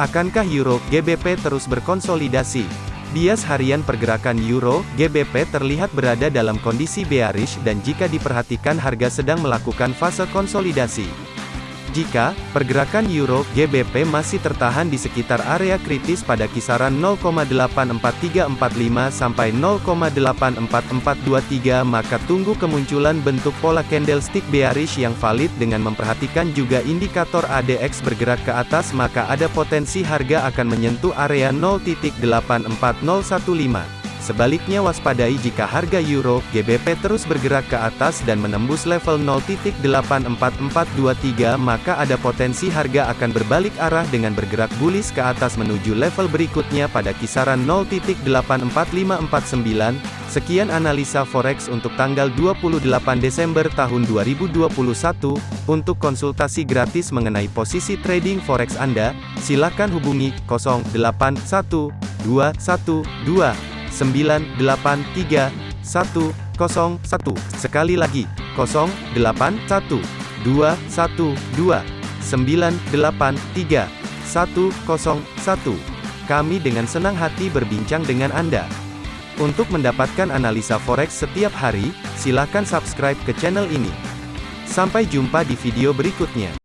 Akankah Euro GBP terus berkonsolidasi? Bias harian pergerakan Euro GBP terlihat berada dalam kondisi bearish dan jika diperhatikan harga sedang melakukan fase konsolidasi. Jika pergerakan euro GBP masih tertahan di sekitar area kritis pada kisaran 0,84345 sampai 0,84423 maka tunggu kemunculan bentuk pola candlestick bearish yang valid dengan memperhatikan juga indikator ADX bergerak ke atas maka ada potensi harga akan menyentuh area 0.84015. Sebaliknya waspadai jika harga euro GBP terus bergerak ke atas dan menembus level 0.84423 maka ada potensi harga akan berbalik arah dengan bergerak bullish ke atas menuju level berikutnya pada kisaran 0.84549. Sekian analisa forex untuk tanggal 28 Desember tahun 2021. Untuk konsultasi gratis mengenai posisi trading forex Anda, silakan hubungi 081212 983 101. Sekali lagi, 081 212 983 101. Kami dengan senang hati berbincang dengan Anda. Untuk mendapatkan analisa forex setiap hari, silakan subscribe ke channel ini. Sampai jumpa di video berikutnya.